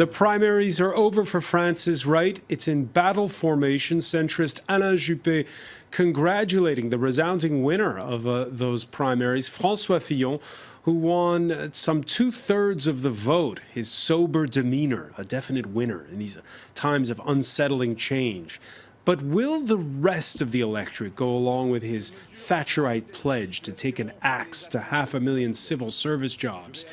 The primaries are over for France's right. It's in battle formation. Centrist Alain Juppé congratulating the resounding winner of uh, those primaries, Francois Fillon, who won some two thirds of the vote. His sober demeanor, a definite winner in these times of unsettling change. But will the rest of the electorate go along with his Thatcherite pledge to take an axe to half a million civil service jobs?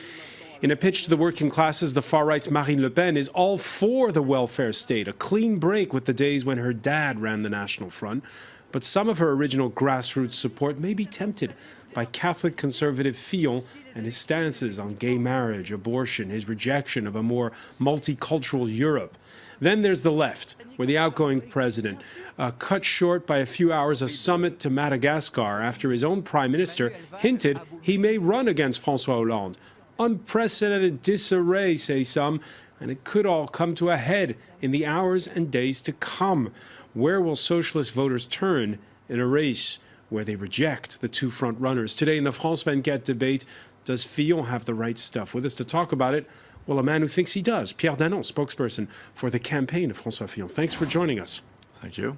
In a pitch to the working classes, the far right's Marine Le Pen is all for the welfare state, a clean break with the days when her dad ran the National Front. But some of her original grassroots support may be tempted by Catholic conservative Fillon and his stances on gay marriage, abortion, his rejection of a more multicultural Europe. Then there's the left, where the outgoing president uh, cut short by a few hours a summit to Madagascar after his own prime minister hinted he may run against Francois Hollande unprecedented disarray, say some, and it could all come to a head in the hours and days to come. Where will socialist voters turn in a race where they reject the two front runners? Today in the France 24 debate, does Fillon have the right stuff? With us to talk about it, well, a man who thinks he does, Pierre Danon, spokesperson for the campaign of François Fillon. Thanks for joining us. Thank you.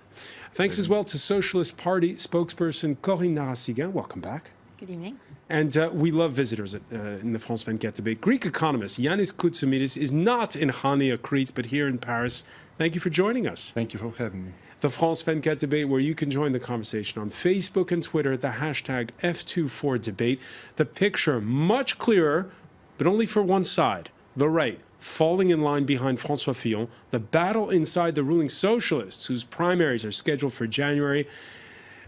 Thanks as well to Socialist Party spokesperson Corinne Narassiguin. Welcome back. Good evening. And uh, we love visitors at, uh, in the France 24 debate. Greek economist Yanis Koutsoumidis is not in Chania, Crete, but here in Paris. Thank you for joining us. Thank you for having me. The France 24 debate, where you can join the conversation on Facebook and Twitter at the hashtag F24debate. The picture much clearer, but only for one side, the right, falling in line behind François Fillon. The battle inside the ruling socialists, whose primaries are scheduled for January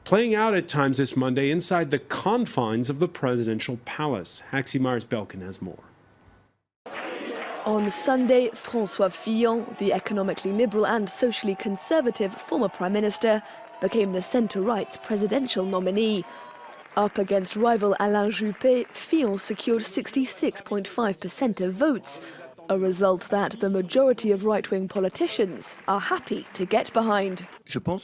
playing out at times this Monday inside the confines of the presidential palace. Haxi Myers-Belkin has more. On Sunday, François Fillon, the economically liberal and socially conservative former prime minister, became the centre-right's presidential nominee. Up against rival Alain Juppé, Fillon secured 66.5% of votes, a result that the majority of right-wing politicians are happy to get behind.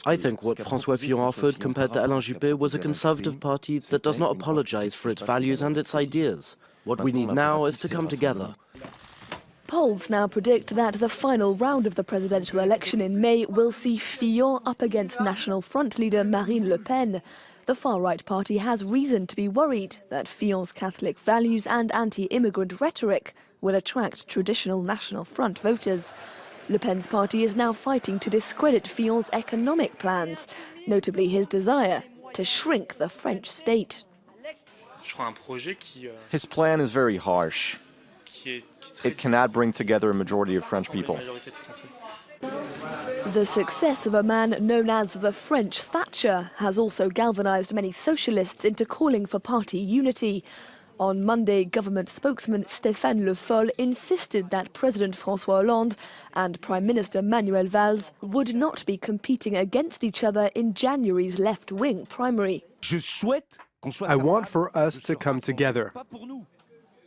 I think what François Fillon offered compared to Alain Juppé was a conservative party that does not apologize for its values and its ideas. What we need now is to come together. Polls now predict that the final round of the presidential election in May will see Fillon up against National Front leader Marine Le Pen. The far-right party has reason to be worried that Fillon's Catholic values and anti-immigrant rhetoric will attract traditional National Front voters. Le Pen's party is now fighting to discredit Fillon's economic plans, notably his desire to shrink the French state. His plan is very harsh. It cannot bring together a majority of French people. The success of a man known as the French Thatcher has also galvanized many socialists into calling for party unity. On Monday, government spokesman Stéphane Le Foll insisted that President François Hollande and Prime Minister Manuel Valls would not be competing against each other in January's left-wing primary. I want for us to come together.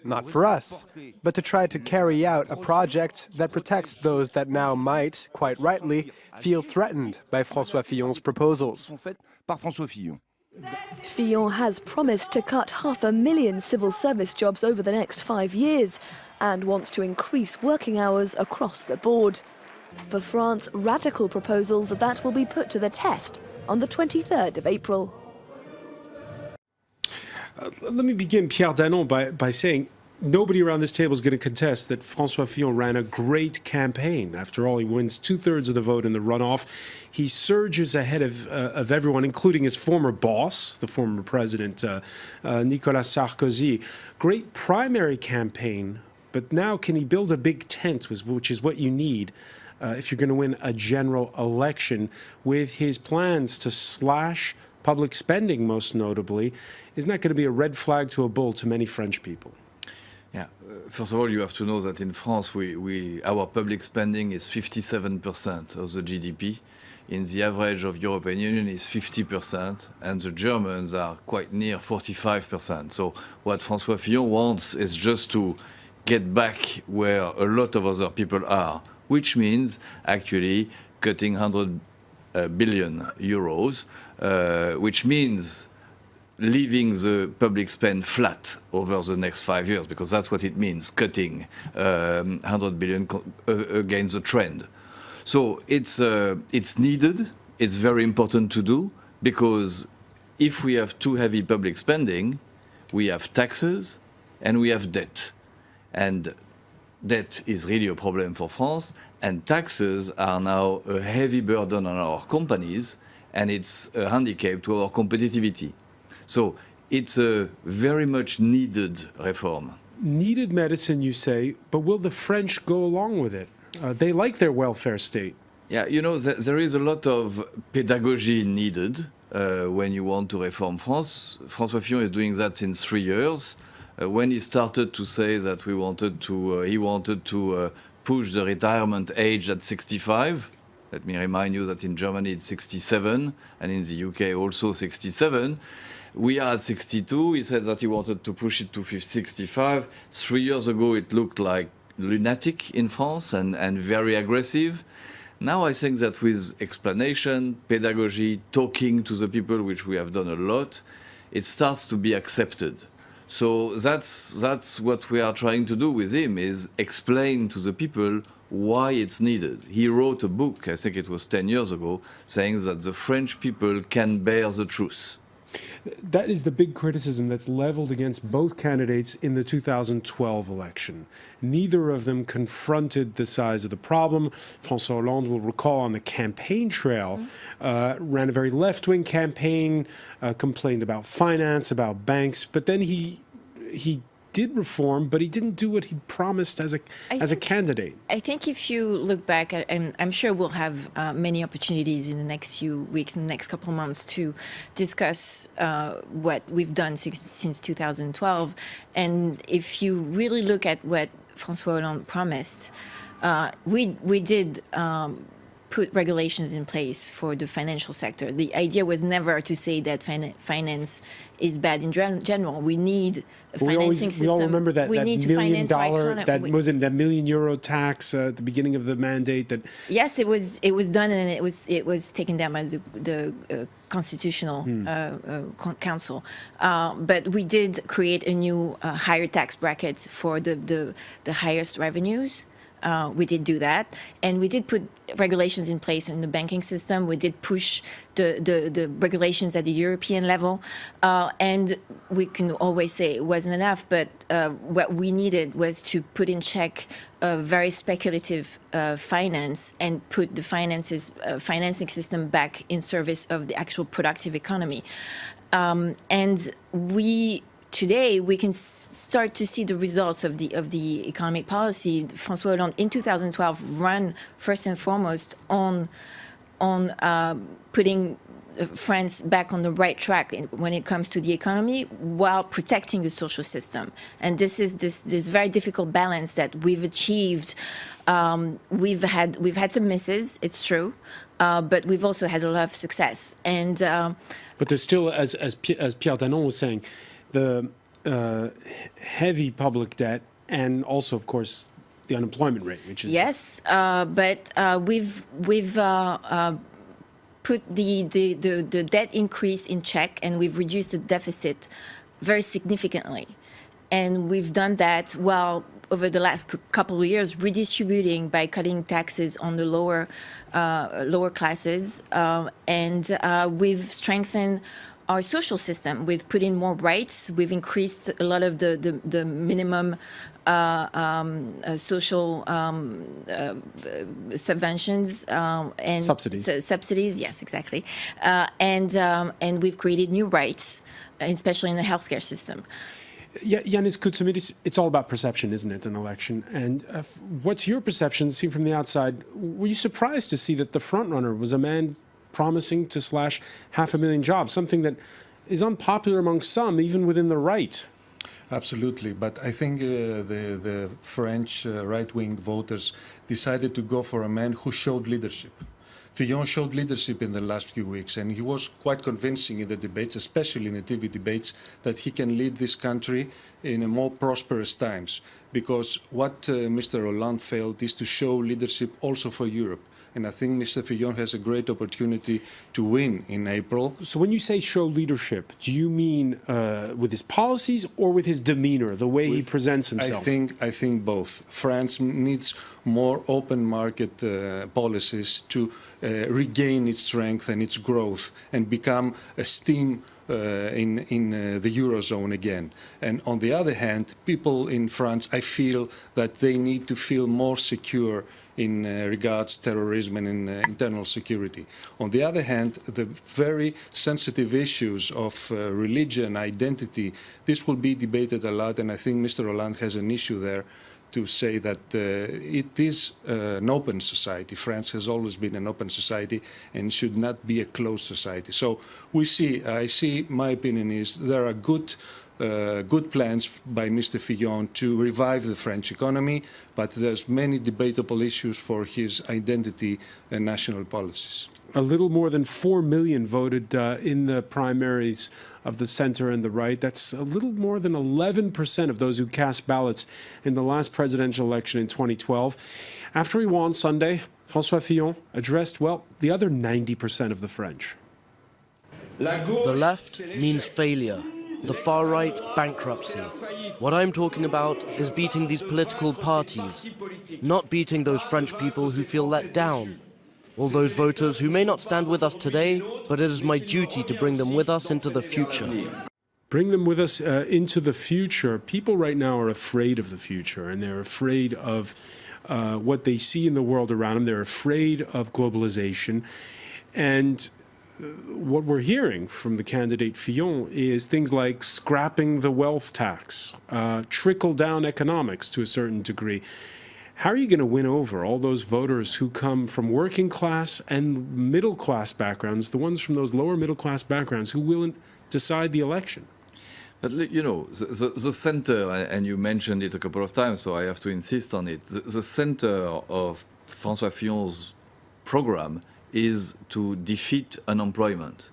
Not for us, but to try to carry out a project that protects those that now might, quite rightly, feel threatened by François Fillon's proposals. Fillon has promised to cut half a million civil service jobs over the next five years and wants to increase working hours across the board. For France, radical proposals that will be put to the test on the 23rd of April. Uh, let me begin, Pierre Danon, by, by saying nobody around this table is going to contest that Francois Fillon ran a great campaign. After all, he wins two-thirds of the vote in the runoff. He surges ahead of, uh, of everyone, including his former boss, the former president, uh, uh, Nicolas Sarkozy. Great primary campaign, but now can he build a big tent, which is what you need uh, if you're going to win a general election, with his plans to slash public spending, most notably, isn't that going to be a red flag to a bull to many French people? Yeah, uh, first of all, you have to know that in France, we, we, our public spending is 57% of the GDP. In the average of European Union is 50%, and the Germans are quite near 45%. So what François Fillon wants is just to get back where a lot of other people are, which means actually cutting 100 uh, billion euros, which means leaving the public spend flat over the next five years, because that's what it means, cutting um, 100 billion uh, against the trend. So it's, uh, it's needed, it's very important to do, because if we have too heavy public spending, we have taxes and we have debt. And debt is really a problem for France, and taxes are now a heavy burden on our companies, and it's a handicap to our competitivity. So it's a very much needed reform. Needed medicine, you say, but will the French go along with it? Uh, they like their welfare state. Yeah, you know, th there is a lot of pedagogy needed uh, when you want to reform France. François Fillon is doing that since three years. Uh, when he started to say that we wanted to, uh, he wanted to uh, push the retirement age at 65. Let me remind you that in Germany it's 67, and in the UK also 67. We are at 62. He said that he wanted to push it to 65. Three years ago, it looked like lunatic in France and, and very aggressive. Now I think that with explanation, pedagogy, talking to the people, which we have done a lot, it starts to be accepted. So that's, that's what we are trying to do with him, is explain to the people why it's needed. He wrote a book, I think it was 10 years ago, saying that the French people can bear the truth. That is the big criticism that's leveled against both candidates in the 2012 election. Neither of them confronted the size of the problem. François Hollande will recall on the campaign trail, uh, ran a very left-wing campaign, uh, complained about finance, about banks, but then he he did reform, but he didn't do what he promised as a I as a candidate. I think if you look back, I- I'm, sure we'll have uh, many opportunities in the next few weeks and the next couple of months to discuss uh, what we've done since, since 2012. And if you really look at what François Hollande promised, uh, we we did. Um, put regulations in place for the financial sector. The idea was never to say that fin- finance is bad in gen- general. We need a We financing always system. we all remember that, we that need to million dollar that We- was it that million euro tax uh, at the beginning of the mandate that Yes, it was. It was done, and it was it was taken down by the, the uh, constitutional uh, uh, con- council. Uh, but we did create a new uh, higher tax bracket for the the, the highest revenues. Uh, we did do that, and we did put regulations in place in the banking system. We did push the the, the regulations at the European level, uh, and we can always say it wasn't enough. But uh, what we needed was to put in check a very speculative uh, finance and put the finances uh, financing system back in service of the actual productive economy. Um, and we today we can start to see the results of the of the economic policy. François Hollande in 2012 ran first and foremost on on uh, putting uh, France back on the right track in, when it comes to the economy while protecting the social system. And this is this this very difficult balance that we've achieved. Um, we've had we've had some misses, it's true, uh, but we've also had a lot of success. And um, But there's still, as as, as Pierre Danon was saying, the uh, heavy public debt and also, of course, the unemployment rate, which is Yes, uh, but uh, we've we've uh, uh, put the, the, the, the debt increase in check, and we've reduced the deficit very significantly. And we've done that while over the last couple of years redistributing by cutting taxes on the lower uh, lower classes, uh, and uh, we've strengthened our social system. We've put in more rights. We've increased a lot of the the, the minimum uh, um, uh, social um, uh, subventions um, and Subsidies. su- subsidies. Yes, exactly. Uh, and um, and we've created new rights, uh, especially in the healthcare system. Yeah, Yanis Koutsoumidis, it's all about perception, isn't it, an election? And uh, what's your perception, seen from the outside? Were you surprised to see that the frontrunner was a man promising to slash half a million jobs, something that is unpopular among some, even within the right? Absolutely, but I think uh, the, the French uh, right-wing voters decided to go for a man who showed leadership. Fillon showed leadership in the last few weeks, and he was quite convincing in the debates, especially in the TV debates, that he can lead this country in a more prosperous times. Because what uh, Mr. Hollande failed is to show leadership also for Europe. And I think Mr. Fillon has a great opportunity to win in April. So when you say show leadership, do you mean uh, with his policies or with his demeanor, the way he presents himself? I think I think both. France needs more open market uh, policies to uh, regain its strength and its growth and become a steam uh, in in uh, the eurozone again. And on the other hand, people in France, I feel that they need to feel more secure in uh, regards terrorism and in uh, internal security. On the other hand, the very sensitive issues of uh, religion, identity, this will be debated a lot, and I think Mr. Hollande has an issue there to say that uh, it is uh, an open society. France has always been an open society and should not be a closed society. So we see, I see, my opinion is there are good uh, good plans by Mr. Fillon to revive the French economy, but there's many debatable issues for his identity and national policies. A little more than 4 million voted uh, in the primaries of the center and the right. That's a little more than 11% of those who cast ballots in the last presidential election in 2012. After he won Sunday, François Fillon addressed, well, the other 90% of the French. The left means failure. The far right, bankruptcy. What I'm talking about is beating these political parties, not beating those French people who feel let down. All those voters who may not stand with us today, but it is my duty to bring them with us into the future. Bring them with us uh, into the future. People right now are afraid of the future, and they're afraid of uh, what they see in the world around them. They're afraid of globalization. And what we're hearing from the candidate Fillon is things like scrapping the wealth tax, uh, trickle down economics to a certain degree. How are you going to win over all those voters who come from working class and middle class backgrounds, the ones from those lower middle class backgrounds who will decide the election? But you know, the, the, the, center, and you mentioned it a couple of times, so I have to insist on it. The, the center of François Fillon's program is to defeat unemployment,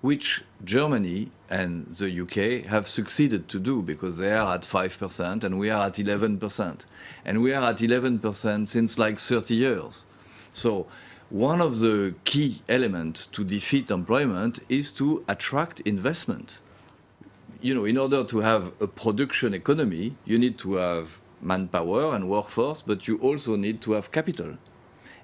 which Germany and the UK have succeeded to do because they are at 5% and we are at 11%. And we are at 11% since like 30 years. So one of the key elements to defeat employment is to attract investment. You know, in order to have a production economy, you need to have manpower and workforce, but you also need to have capital.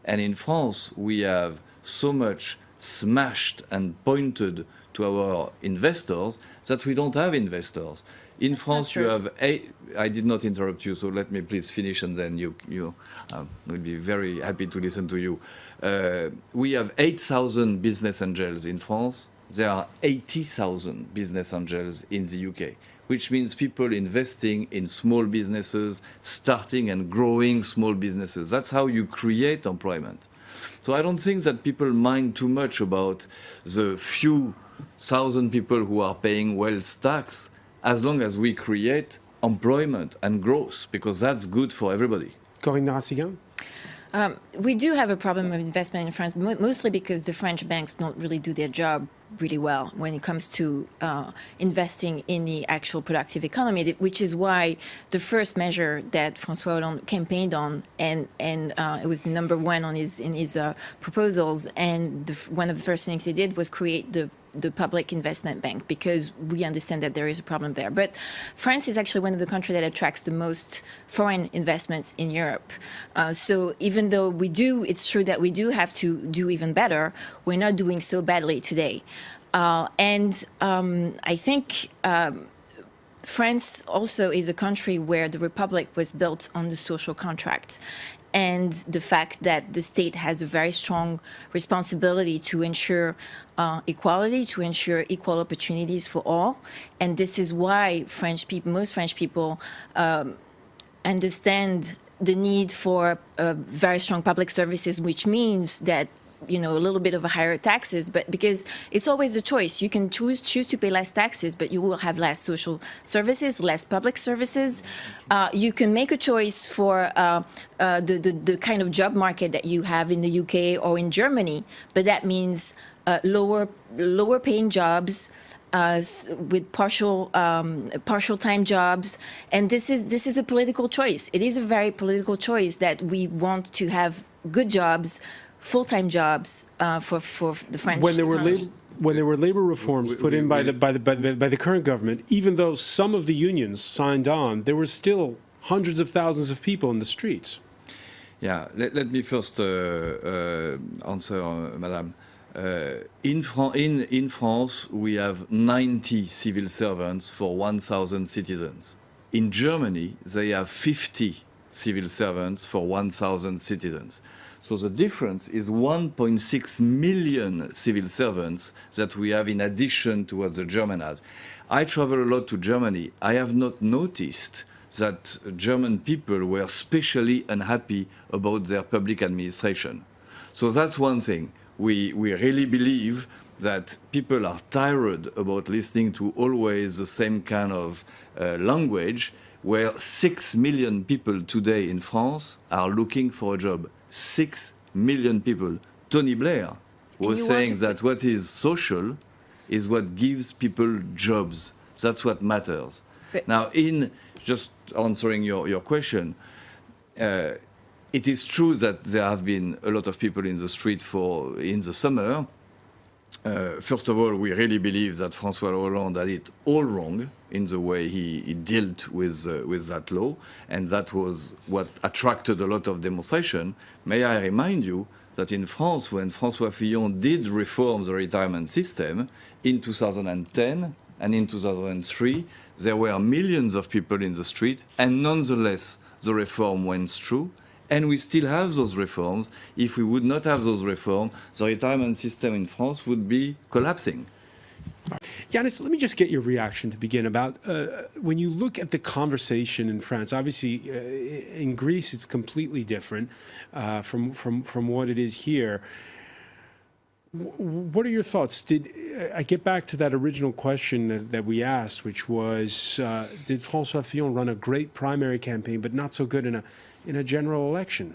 And in France, we have so much smashed and pointed to our investors that we don't have investors. In France, you have eight. I did not interrupt you, so let me please finish, and then you you uh, will be very happy to listen to you. Uh, we have 8,000 business angels in France. There are 80,000 business angels in the UK, which means people investing in small businesses, starting and growing small businesses. That's how you create employment. So I don't think that people mind too much about the few thousand people who are paying wealth tax as long as we create employment and growth, because that's good for everybody. Corinne Narassiguin? Um, we do have a problem with investment in France, mostly because the French banks don't really do their job really well when it comes to uh, investing in the actual productive economy, which is why the first measure that François Hollande campaigned on, and and uh, it was number one on his in his uh, proposals, and the, one of the first things he did was create the the public investment bank because we understand that there is a problem there. But France is actually one of the countries that attracts the most foreign investments in Europe. Uh, so even though we do, it's true that we do have to do even better, we're not doing so badly today. Uh, and um, I think um, France also is a country where the republic was built on the social contract and the fact that the state has a very strong responsibility to ensure uh, equality, to ensure equal opportunities for all. And this is why French people, most French people um, understand the need for uh, very strong public services, which means that you know, a little bit of a higher taxes, but because it's always the choice. You can choose choose to pay less taxes, but you will have less social services, less public services. Uh, you can make a choice for uh, uh, the, the, the kind of job market that you have in the UK or in Germany, but that means uh, lower lower paying jobs. Uh, with partial um, partial time jobs, and this is this is a political choice. It is a very political choice that we want to have good jobs full-time jobs uh, for for the French. when there were economy. labor, when there were labor reforms We- put we- in by we- the, by the by the by the current government, even though some of the unions signed on, there were still hundreds of thousands of people in the streets. Yeah, let, let me first uh, uh, answer, uh, Madame. Uh, in, Fran- in, in France, we have 90 civil servants for 1,000 citizens. In Germany, they have 50 civil servants for 1,000 citizens. So the difference is 1.6 million civil servants that we have in addition to what the German have. I travel a lot to Germany. I have not noticed that German people were especially unhappy about their public administration. So that's one thing. We, we really believe that people are tired about listening to always the same kind of uh, language, where six million people today in France are looking for a job. Six million people. Tony Blair was saying that what is social is what gives people jobs. That's what matters. But- now, in just answering your, your question, uh, it is true that there have been a lot of people in the street for in the summer. Uh, first of all, we really believe that François Hollande had it all wrong in the way he, he dealt with uh, with that law, and that was what attracted a lot of demonstration. May I remind you that in France, when François Fillon did reform the retirement system in 2010 and in 2003, there were millions of people in the street, and nonetheless, the reform went through. And we still have those reforms. If we would not have those reforms, the retirement system in France would be collapsing. Yanis, let me just get your reaction to begin about uh, when you look at the conversation in France. Obviously, uh, in Greece, it's completely different uh, from from from what it is here. What are your thoughts? Did I get back to that original question that, that we asked, which was, uh, did François Fillon run a great primary campaign, but not so good in a in a general election?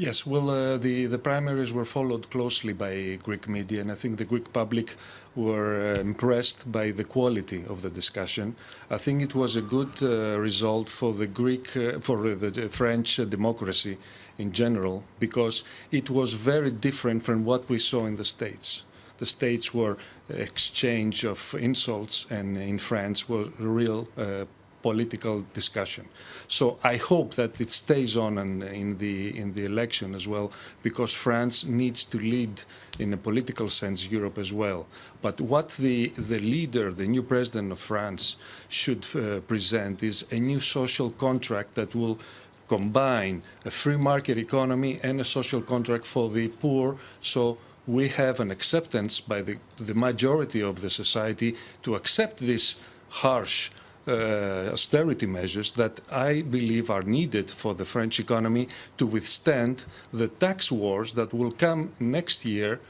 Yes, well, uh, the, the primaries were followed closely by Greek media, and I think the Greek public were uh, impressed by the quality of the discussion. I think it was a good uh, result for the Greek, uh, for the French uh, democracy in general, because it was very different from what we saw in the States. The States were exchange of insults, and in France was real uh, political discussion. So I hope that it stays on in, in, the in the election as well, because France needs to lead in a political sense Europe as well. But what the the leader, the new president of France, should uh, present is a new social contract that will combine a free market economy and a social contract for the poor. So we have an acceptance by the, the majority of the society to accept this harsh austerity measures that I believe are needed for the French economy to withstand the tax wars that will come next year,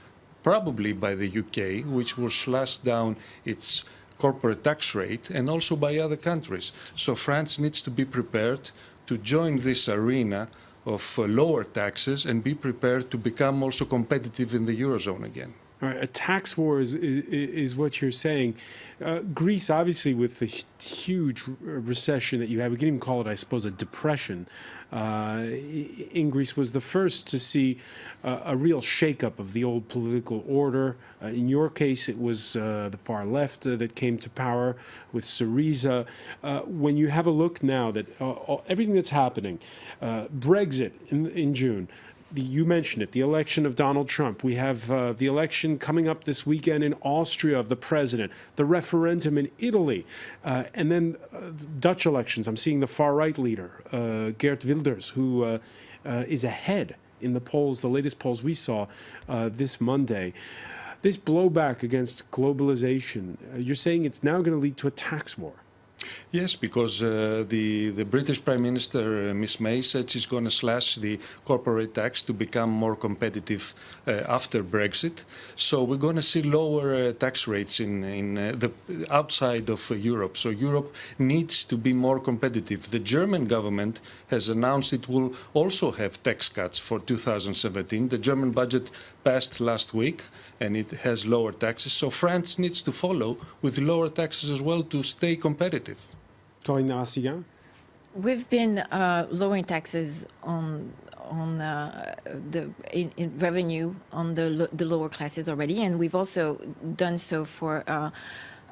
probably by the UK, which will slash down its corporate tax rate, and also by other countries. So France needs to be prepared to join this arena of uh, lower taxes and be prepared to become also competitive in the Eurozone again. A tax war is, is, is what you're saying. Uh, Greece, obviously, with the huge recession that you had, we can even call it, I suppose, a depression. Uh, in Greece was the first to see uh, a real shakeup of the old political order. Uh, in your case, it was uh, the far left uh, that came to power with Syriza. Uh, when you have a look now that uh, everything that's happening, uh, Brexit in, in June, the, you mentioned it, the election of Donald Trump. We have uh, the election coming up this weekend in Austria of the president, the referendum in Italy, uh, and then uh, Dutch elections. I'm seeing the far right leader, uh, Geert Wilders, who uh, uh, is ahead in the polls, the latest polls we saw this Monday. This blowback against globalization, you're saying it's now going to lead to a tax war. Yes, because uh, the the British Prime Minister uh, Miss May said she's going to slash the corporate tax to become more competitive uh, after Brexit. So we're going to see lower uh, tax rates in in uh, the outside of uh, Europe. So Europe needs to be more competitive. The German government has announced it will also have tax cuts for 2017. The German budget passed last week, and it has lower taxes. So France needs to follow with lower taxes as well to stay competitive. Corinne Narassiguin? we've been uh, lowering taxes on on uh, the in, in revenue on the the lower classes already, and we've also done so for uh,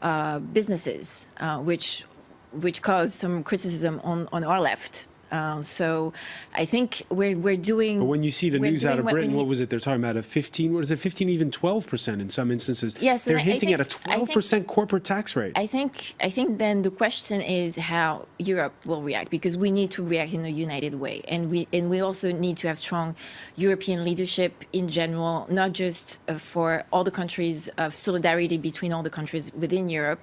uh, businesses, uh, which which caused some criticism on on our left. Uh, so I think we're we're doing. But when you see the news out of Britain, what was it? They're talking about a 15, what is it, 15, even 12% in some instances. Yes, They're and I- I hinting at a think- I think- 12% corporate tax rate. I think I think then the question is how Europe will react because we need to react in a united way, and we and we also need to have strong European leadership in general, not just uh, for all the countries of solidarity between all the countries within Europe,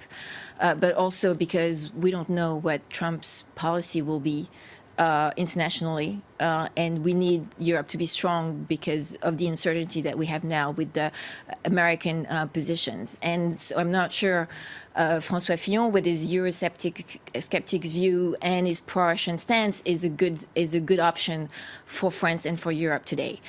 uh, but also because we don't know what Trump's policy will be uh, internationally, uh, and we need Europe to be strong because of the uncertainty that we have now with the American uh, positions. And so I'm not sure uh, François Fillon, with his Eurosceptic skeptics view and his pro-Russian stance, is a good is a good option for France and for Europe today.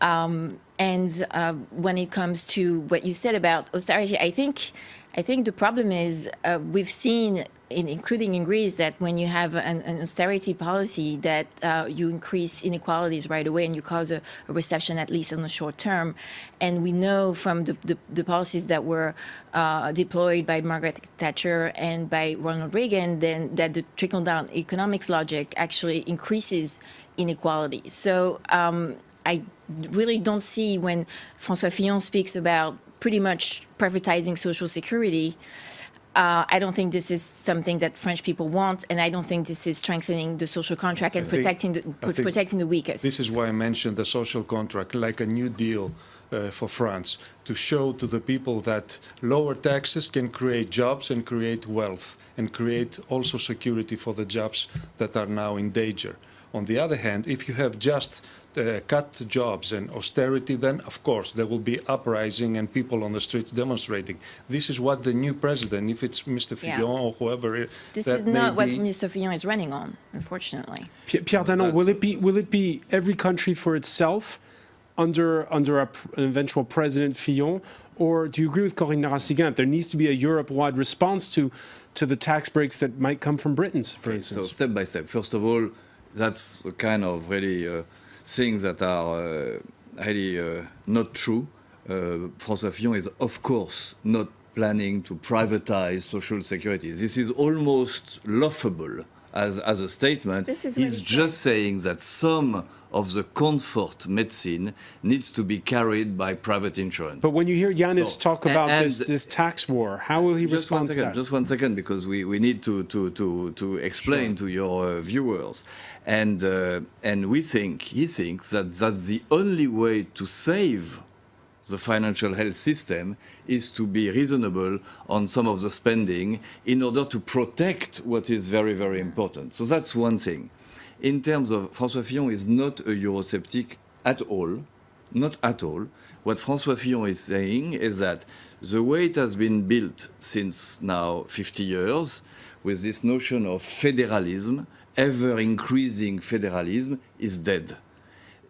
Um, and uh, when it comes to what you said about austerity, I think I think the problem is uh, we've seen, in, including in Greece, that when you have an, an austerity policy, that uh, you increase inequalities right away and you cause a, a, recession, at least in the short term. And we know from the, the, the policies that were uh, deployed by Margaret Thatcher and by Ronald Reagan, then that the trickle-down economics logic actually increases inequality. So um, I really don't see when François Fillon speaks about pretty much privatizing social security. Uh, I don't think this is something that French people want, and I don't think this is strengthening the social contract and think- protecting the protecting the weakest. This is why I mentioned the social contract, like a new deal uh, for France, to show to the people that lower taxes can create jobs and create wealth and create also security for the jobs that are now in danger. On the other hand, if you have just uh, cut jobs and austerity, then of course there will be uprising and people on the streets demonstrating. This is what the new president, if it's Mr. Yeah. Fillon or whoever, this that is may not what be- Mr. Fillon is running on, unfortunately. Pierre, Pierre Danon, will it be will it be every country for itself under under a, an eventual President Fillon, or do you agree with Corinne Narassiguin? There needs to be a Europe-wide response to to the tax breaks that might come from Britain, for So instance. step by step. First of all, that's the kind of really uh, things that are uh, really uh, not true. Uh, François Fillon is, of course, not planning to privatize social security. This is almost laughable as, as a statement. This is He's he just saying that some of the comfort medicine needs to be carried by private insurance. But when you hear Yanis So, talk about and- this, this tax war, how will he just one respond to second, that? just one second, because we, we need to, to, to, to explain to your uh, viewers. And, uh, and we think, he thinks that that's the only way to save the financial health system is to be reasonable on some of the spending in order to protect what is very, very important. So that's one thing. In terms of François Fillon is not a Eurosceptic at all, not at all. What François Fillon is saying is that the way it has been built since now 50 years, with this notion of federalism, ever increasing federalism, is dead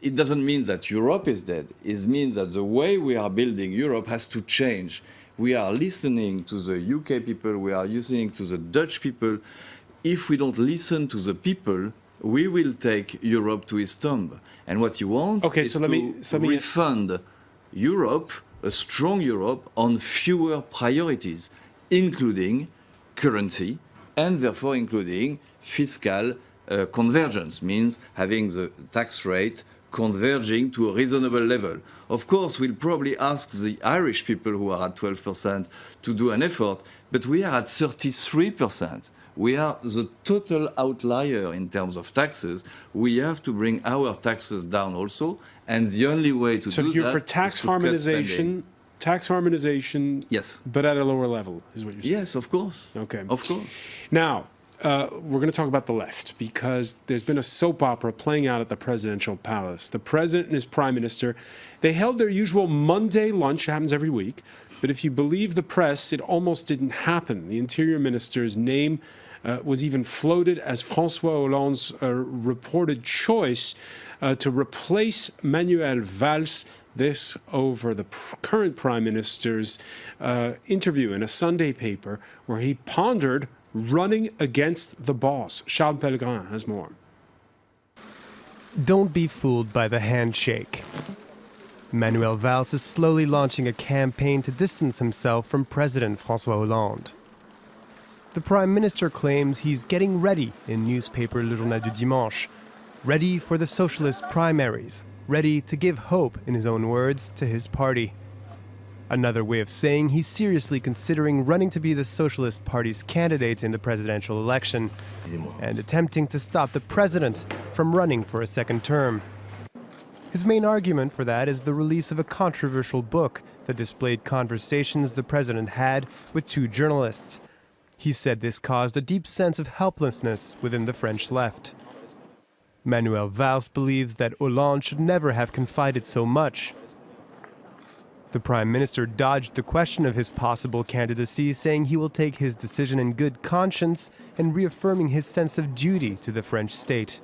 it doesn't mean that Europe is dead. It means that the way we are building Europe has to change. We are listening to the UK people, we are listening to the Dutch people. If we don't listen to the people, we will take Europe to its tomb. And what he wants Okay, is so let to me- so let me- refund Europe, a strong Europe, on fewer priorities, including currency, and therefore including fiscal uh, convergence, means having the tax rate converging to a reasonable level. Of course, we'll probably ask the Irish people who are at 12% to do an effort, but we are at 33%. We are the total outlier in terms of taxes. We have to bring our taxes down also, and the only way to so do you're for tax to cut spending. harmonization, tax harmonization, Yes. but at a lower level, is what you're saying. Yes, of course. Okay. Of course. Now, uh, we're going to talk about the left because there's been a soap opera playing out at the presidential palace. The president and his prime minister, they held their usual Monday lunch, it happens every week, but if you believe the press, it almost didn't happen. The interior minister's name uh, was even floated as Francois Hollande's uh, reported choice uh, to replace Manuel Valls this over the pr- current prime minister's uh, interview in a Sunday paper where he pondered running against the boss. Charles Pellegrin has more. Don't be fooled by the handshake. Manuel Valls is slowly launching a campaign to distance himself from President Francois Hollande. The Prime Minister claims he's getting ready in newspaper Le Journal du Dimanche, ready for the socialist primaries, ready to give hope, in his own words, to his party. Another way of saying he's seriously considering running to be the Socialist Party's candidate in the presidential election and attempting to stop the president from running for a second term. His main argument for that is the release of a controversial book that displayed conversations the president had with two journalists. He said this caused a deep sense of helplessness within the French left. Manuel Valls believes that Hollande should never have confided so much. The Prime Minister dodged the question of his possible candidacy, saying he will take his decision in good conscience and reaffirming his sense of duty to the French state.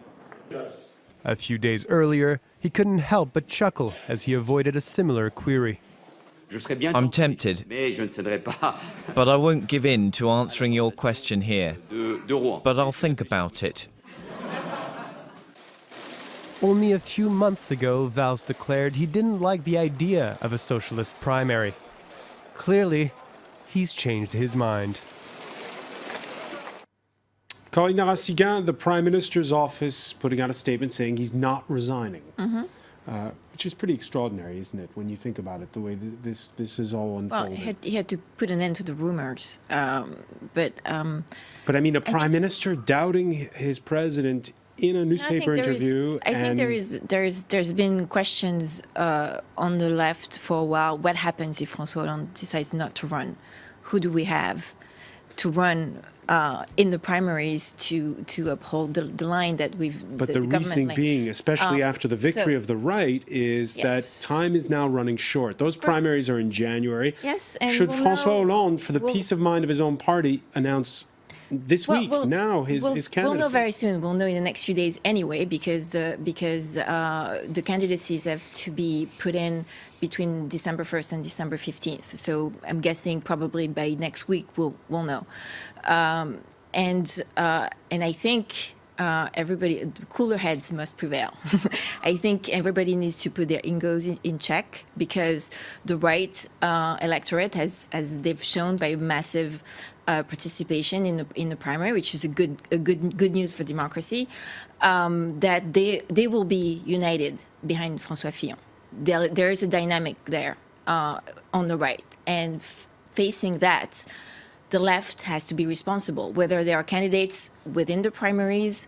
A few days earlier, he couldn't help but chuckle as he avoided a similar query. I'm tempted, but I won't give in to answering your question here. But I'll think about it. Only a few months ago, Valls declared he didn't like the idea of a socialist primary. Clearly, he's changed his mind. Corinne Narassiguin, the Prime Minister's office, putting out a statement saying he's not resigning. Mm-hmm. Uh, which is pretty extraordinary, isn't it, when you think about it, the way th this this is all unfolding. Well, he had, he had to put an end to the rumors, um, but. Um, but I mean, a prime minister doubting his president in a newspaper interview. Is, I think there is there's there's been questions uh, on the left for a while. What happens if François Hollande decides not to run? Who do we have to run uh, in the primaries to to uphold the, the line that we've. But the, the, the reasoning being, especially um, after the victory so, of the right, is yes. that time is now running short. Those primaries are in January. Yes, and should we'll François know, Hollande, for the we'll, peace of mind of his own party, announce this well, week we'll, now his we'll, his candidacy? We'll know very soon. We'll know in the next few days anyway, because the because uh, the candidacies have to be put in between December 1st and December 15th. So I'm guessing probably by next week we'll we'll know. Um, and uh, and I think uh, everybody cooler heads must prevail. I think everybody needs to put their egos in, in check because the right uh, electorate has, as they've shown by massive uh, participation in the in the primary, which is a good a good good news for democracy, um, that they they will be united behind François Fillon. There there is a dynamic there uh, on the right, and facing that the left has to be responsible, whether they are candidates within the primaries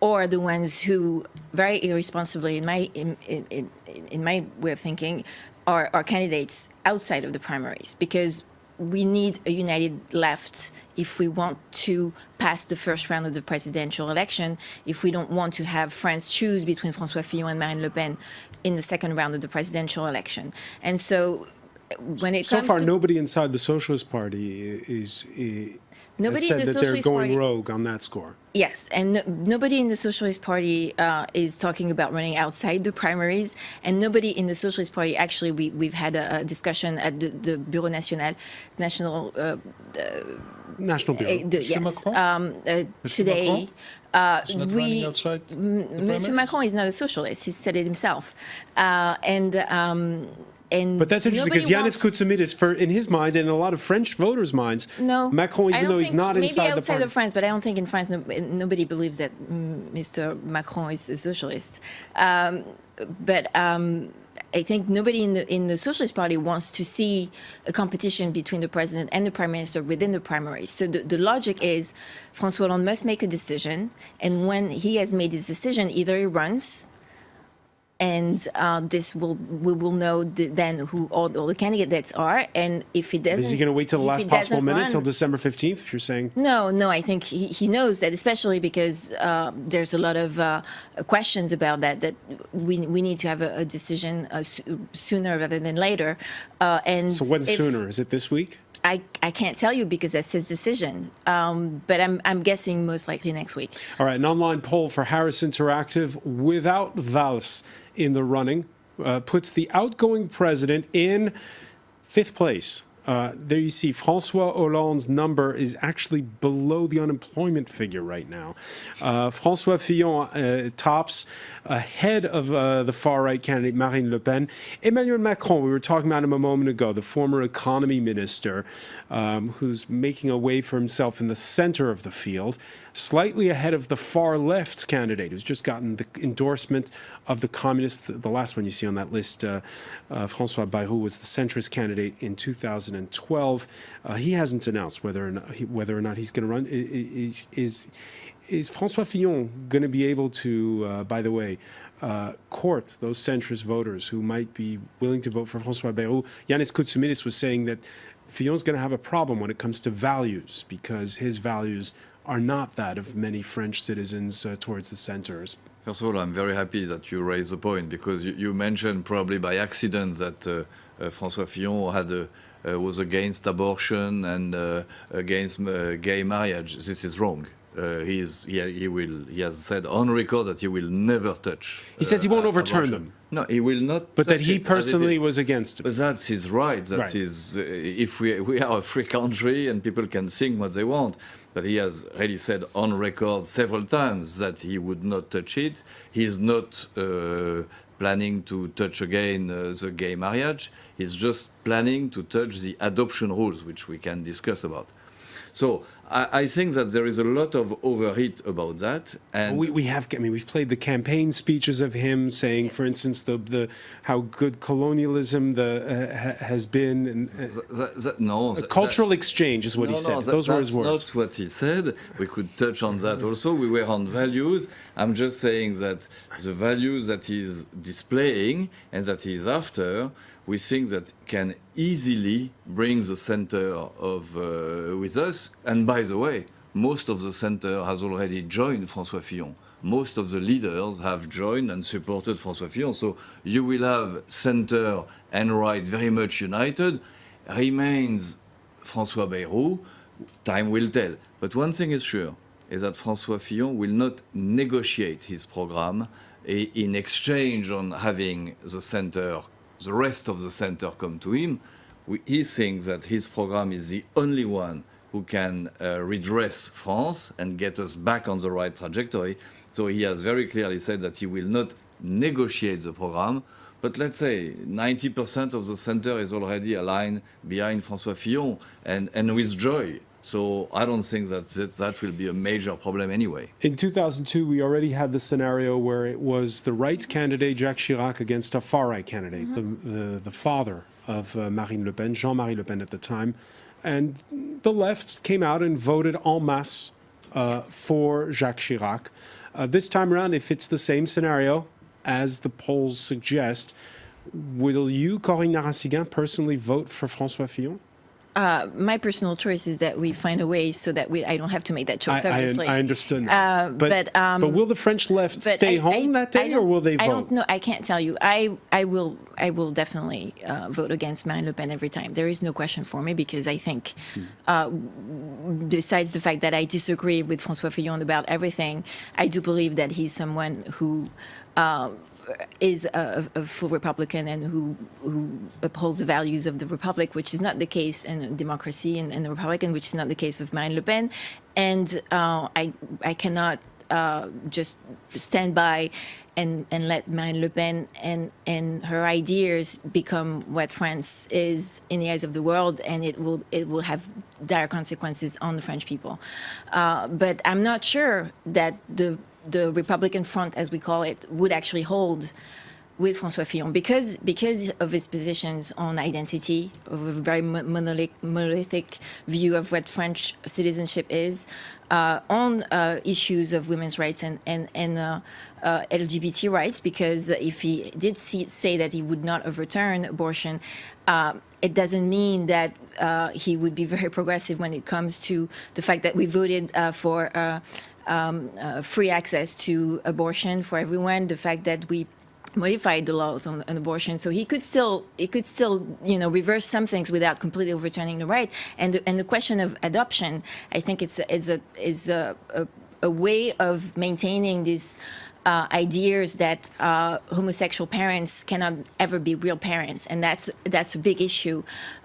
or the ones who very irresponsibly, in my, in, in, in my way of thinking, are, are candidates outside of the primaries. Because we need a united left if we want to pass the first round of the presidential election, if we don't want to have France choose between François Fillon and Marine Le Pen in the second round of the presidential election. And so when it so comes far, to nobody inside the Socialist Party is, is nobody said in the that Socialist they're going Party, rogue on that score. Yes, and no, nobody in the Socialist Party uh, is talking about running outside the primaries, and nobody in the Socialist Party actually we we've had a, a discussion at the, the Bureau National, national. Uh, the, National Bureau. Uh, the, yes, um, uh, today. Uh, we, Mr. Macron is not a socialist. He said it himself, uh, and um, and but that's interesting because Yanis Koutsoumidis, for in his mind and in a lot of French voters' minds, no, Macron, even though he's not maybe inside outside the party. of France, but I don't think in France no, nobody believes that Mr. Macron is a socialist. Um, but um, I think nobody in the in the Socialist Party wants to see a competition between the president and the prime minister within the primaries. So the, the logic is, François Hollande must make a decision, and when he has made his decision, either he runs and uh, this will we will know the, then who all, all, the candidates are. And if he doesn't is he going to wait till the last possible minute run, till december 15th you're saying? No no i think he, he knows that especially because uh, there's a lot of uh, questions about that that we, we need to have a, a decision uh, sooner rather than later. Uh, and so when if, sooner? Is it this week? I, I can't tell you because that's his decision, um, but I'm, I'm guessing most likely next week. All right, an online poll for Harris Interactive without Valls in the running uh, puts the outgoing president in fifth place Uh, there you see Francois Hollande's number is actually below the unemployment figure right now. Uh, Francois Fillon uh, tops ahead of uh, the far-right candidate Marine Le Pen. Emmanuel Macron, we were talking about him a moment ago, the former economy minister, um, who's making a way for himself in the center of the field, slightly ahead of the far-left candidate, who's just gotten the endorsement of the communists. The last one you see on that list, uh, uh, Francois Bayrou, was the centrist candidate in 2012. Uh, he hasn't announced whether or not, whether or not he's going to run. Is, is is François Fillon going to be able to, uh, by the way, uh, court those centrist voters who might be willing to vote for François Bayrou? Yanis Koutsomitis was saying that Fillon's going to have a problem when it comes to values because his values are not that of many French citizens uh, towards the centers. First of all, I'm very happy that you raised the point because you, you mentioned probably by accident that uh, uh, François Fillon had a, uh, was against abortion and against gay marriage. This is wrong uh, he's, he, he, will, he has said on record that he will never touch. He says he won't uh, overturn abortion. them. No, he will not. But that he personally was against it. But that's his right. That's right. his. Uh, if we we are a free country and people can think what they want, but he has already said on record several times that he would not touch it. He's not. Uh, planning to touch again uh, the gay marriage. He's just planning to touch the adoption rules, which we can discuss about. So I, I, think that there is a lot of overheat about that. And we, we have, I mean, we've played the campaign speeches of him saying, yes. for instance, the, the how good colonialism the, uh, ha, has been. And, uh, that, that, no, a cultural exchange is what no, he said. No, Those were his words. That's not what he said. We could touch on that also. We were on values. I'm just saying that the values that he's displaying and that he's after we think that can easily bring the center of uh, with us. And by the way, most of the center has already joined François Fillon. Most of the leaders have joined and supported François Fillon. So you will have center and right very much united. Remains François Bayrou. Time will tell. But one thing is sure, is that François Fillon will not negotiate his program in exchange on having the center the rest of the center come to him, we, he thinks that his program is the only one who can uh, redress France and get us back on the right trajectory. So he has very clearly said that he will not negotiate the program, but let's say 90% of the center is already aligned behind François Fillon and, and with joy. So I don't think that that will be a major problem anyway. In 2002, we already had the scenario where it was the right candidate, Jacques Chirac, against a far-right candidate, mm -hmm. the, the, the, father of uh, Marine Le Pen, Jean-Marie Le Pen at the time. And the left came out and voted en masse uh, yes. for Jacques Chirac. Uh, this time around, if it's the same scenario as the polls suggest, will you, Corinne Narassiguin, personally vote for François Fillon? Uh, my personal choice is that we find a way so that we I don't have to make that choice. I, obviously, I, I understood. Uh, but but, um, but, will the French left stay I, home that day, or will they vote? I don't know. I can't tell you. I I will I will definitely uh, vote against Marine Le Pen every time. There is no question for me because I think, hmm. besides the fact that I disagree with François Fillon about everything, I do believe that he's someone who. Is a, a, full Republican and who, who upholds the values of the Republic, which is not the case in democracy and, and the Republican, which is not the case of Marine Le Pen. And uh, I, I cannot uh, just stand by and, and let Marine Le Pen and, and her ideas become what France is in the eyes of the world, and it will it will have dire consequences on the French people. Uh, but I'm not sure that the the Republican front, as we call it, would actually hold with François Fillon because because of his positions on identity, of a very monolithic, monolithic view of what French citizenship is, uh, on uh, issues of women's rights and and, and uh, uh LGBT rights. Because if he did see, say that he would not overturn abortion, uh, it doesn't mean that uh, he would be very progressive when it comes to the fact that we voted for um, uh, free access to abortion for everyone, the fact that we modified the laws on, on, abortion, so he could still he could still you know reverse some things without completely overturning the right. And the, and the question of adoption, I think it's is a is a, a, a way of maintaining these uh, ideas that uh, homosexual parents cannot ever be real parents, and that's that's a big issue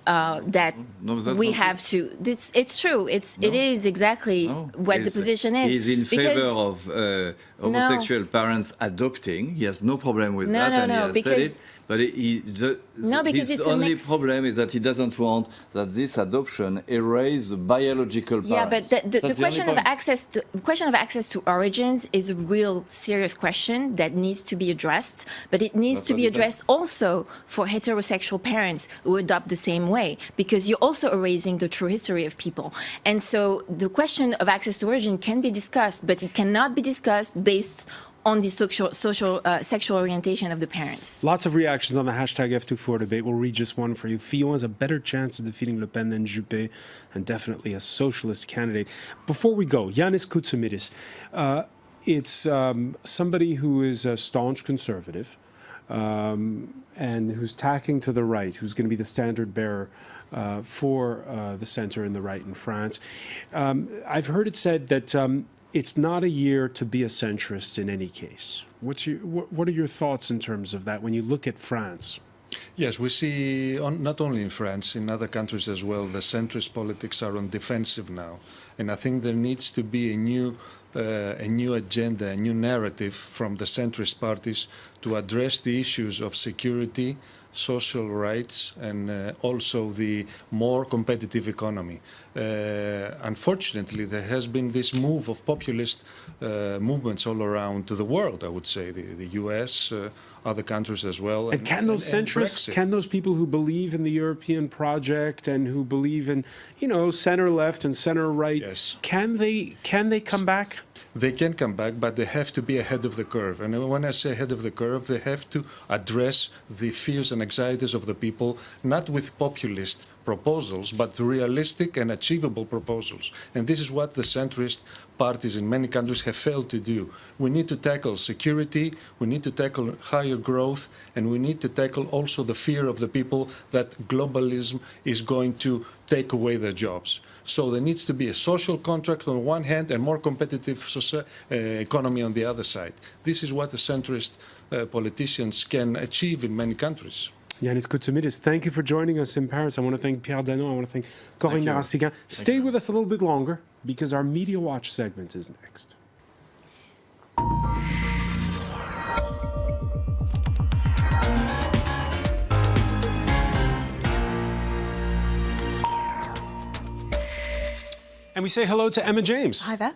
uh, that No, we have to. This, it's true. It's it is exactly No. what the position is. He's in Because- favor of uh, homosexual parents adopting. He has no problem with No, that, no, and no, he has said because- it. But he, he- the, No, because his it's only problem is that he doesn't want that this adoption erase biological parents. Yeah, but the, the, the question of access to question of access to origins is a real serious question that needs to be addressed. But it needs That's to be addressed also for heterosexual parents who adopt the same way, because you're also erasing the true history of people. And so the question of access to origin can be discussed, but it cannot be discussed based on the social, social uh, sexual orientation of the parents. Lots of reactions on the hashtag F24 debate. We'll read just one for you. Fillon has a better chance of defeating Le Pen than Juppé, and definitely a socialist candidate. Before we go, Yanis Koutsomitis, uh, it's um, somebody who is a staunch conservative um, and who's tacking to the right, who's going to be the standard bearer uh, for uh, the center and the right in France. Um, I've heard it said that um, it's not a year to be a centrist in any case. What's your, what, what are your thoughts in terms of that when you look at France? Yes, we see on, not only in France, in other countries as well, the centrist politics are on defensive now, and I think there needs to be a new, a new agenda, a new narrative from the centrist parties to address the issues of security, social rights, and uh, also the more competitive economy. Uh, unfortunately, there has been this move of populist uh, movements all around the world. I would say the, the U.S. Uh, other countries as well. And can those and centrists, Brexit. can those people who believe in the European project and who believe in, you know, center left and center right, Yes. can they can they come back? They can come back, but they have to be ahead of the curve. And when I say ahead of the curve, they have to address the fears and anxieties of the people, not with populist proposals, but realistic and achievable proposals. And this is what the centrist parties in many countries have failed to do. We need to tackle security, we need to tackle higher growth, and we need to tackle also the fear of the people that globalism is going to take away their jobs. So there needs to be a social contract on one hand and more competitive soci- uh, economy on the other side. This is what the centrist uh, politicians can achieve in many countries. Yanis Koutsomitis, thank you for joining us in Paris. I want to thank Pierre Danon. I want to thank Corinne you. Narassiguin. Stay with us a little bit longer because our Media Watch segment is next. And we say hello to Emma James. Hi there.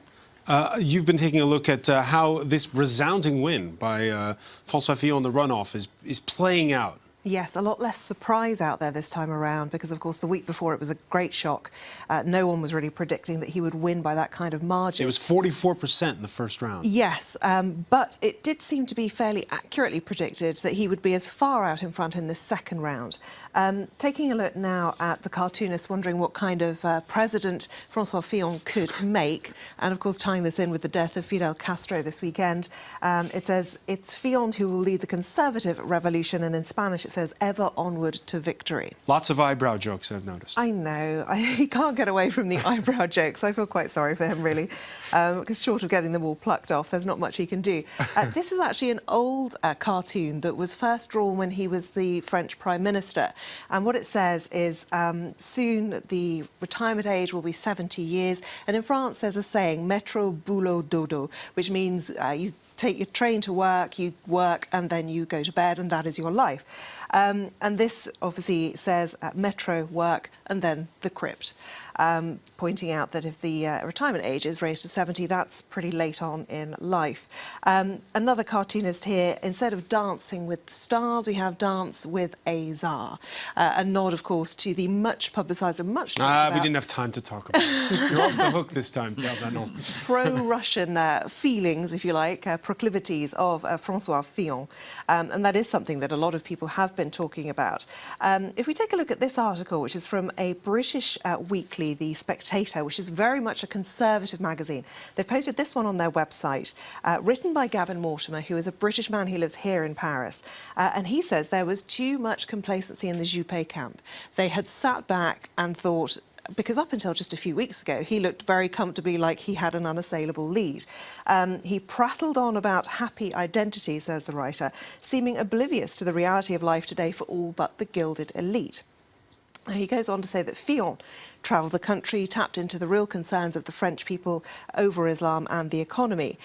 Uh, you've been taking a look at uh, how this resounding win by uh, François Fillon in the runoff is, is playing out. Yes, a lot less surprise out there this time around because, of course, the week before it was a great shock. Uh, no one was really predicting that he would win by that kind of margin. It was 44% in the first round. Yes, um, but it did seem to be fairly accurately predicted that he would be as far out in front in the second round. Um, taking a look now at the cartoonist, wondering what kind of uh, president Francois Fillon could make, and of course tying this in with the death of Fidel Castro this weekend, um, it says it's Fillon who will lead the conservative revolution, and in Spanish it says ever onward to victory. Lots of eyebrow jokes, I've noticed. I know. I, he can't get away from the eyebrow jokes. I feel quite sorry for him, really, because short of getting them all plucked off, there's not much he can do. Uh, this is actually an old uh, cartoon that was first drawn when he was the French Prime Minister. And what it says is um, soon the retirement age will be 70 years. And in France, there's a saying, metro boulot dodo, which means uh, you take your train to work, you work, and then you go to bed, and that is your life. Um, and this obviously says uh, metro, work, and then the crypt, um, pointing out that if the uh, retirement age is raised to 70, that's pretty late on in life. Um, another cartoonist here, instead of dancing with the stars, we have dance with a czar. Uh, a nod, of course, to the much publicised and much Ah, about we didn't have time to talk about it. You're off the hook this time, pro-Russian uh, feelings, if you like, uh, proclivities of uh, Francois Fillon. Um, and that is something that a lot of people have been talking about. Um, if we take a look at this article, which is from a British uh, The Spectator, which is very much a conservative magazine, they've posted this one on their website, uh, written by Gavin Mortimer, who is a British man who lives here in Paris. Uh, and he says there was too much complacency in the Juppé camp. They had sat back and thought, because up until just a few weeks ago, he looked very comfortably like he had an unassailable lead. Um, he prattled on about happy identity, says the writer, seeming oblivious to the reality of life today for all but the gilded elite. He goes on to say that Fillon travelled the country, tapped into the real concerns of the French people over Islam and the economy.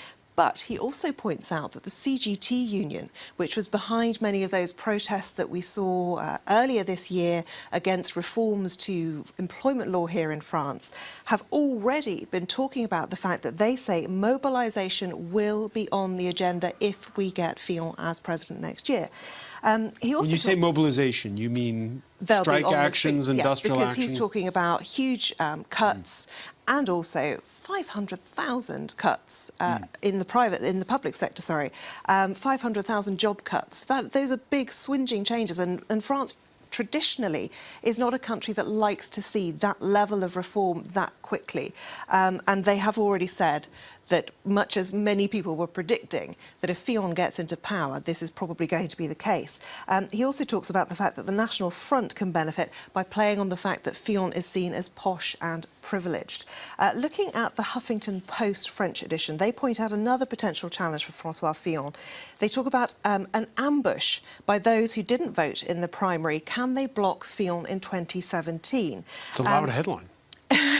But he also points out that the CGT union, which was behind many of those protests that we saw uh, earlier this year against reforms to employment law here in France, have already been talking about the fact that they say mobilisation will be on the agenda if we get Fillon as president next year. Um, he also when you say mobilisation, you mean strike actions, streets, industrial yes, because he's talking about huge um, cuts mm. and also 500,000 cuts uh, mm. in the private, in the public sector, sorry, um, 500,000 job cuts. That, those are big swinging changes, and, and France traditionally is not a country that likes to see that level of reform that quickly. Um, and they have already said that much as many people were predicting that if Fillon gets into power, this is probably going to be the case. Um, he also talks about the fact that the National Front can benefit by playing on the fact that Fillon is seen as posh and privileged. Uh, looking at the Huffington Post French edition, they point out another potential challenge for Francois Fillon. They talk about um, an ambush by those who didn't vote in the primary. Can they block Fillon in 2017? It's a loud um, headline.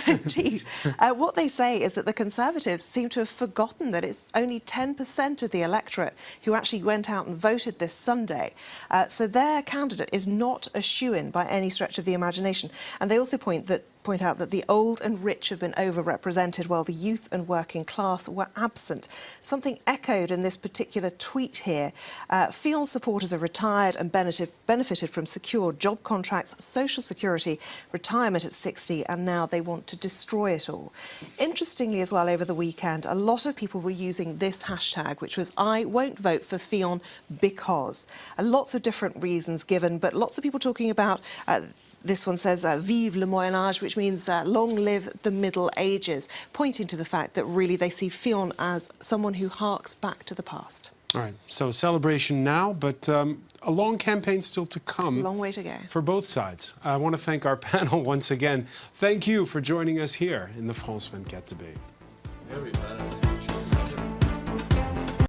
Indeed. Uh, what they say is that the Conservatives seem to have forgotten that it's only 10% of the electorate who actually went out and voted this Sunday. Uh, so their candidate is not a shoe-in by any stretch of the imagination. And they also point that point out that the old and rich have been overrepresented while the youth and working class were absent. Something echoed in this particular tweet here. Uh, Fillon supporters are retired and benefited, from secure job contracts, social security, retirement at 60, and now they want to destroy it all. Interestingly as well, over the weekend, a lot of people were using this hashtag, which was I won't vote for Fillon because. Uh, lots of different reasons given, but lots of people talking about uh, this one says, uh, Vive le Moyen Âge, which means uh, long live the Middle Ages, pointing to the fact that really they see Fillon as someone who harks back to the past. All right, so celebration now, but um, a long campaign still to come. A long way to go. For both sides. I want to thank our panel once again. Thank you for joining us here in the France 24 debate. Very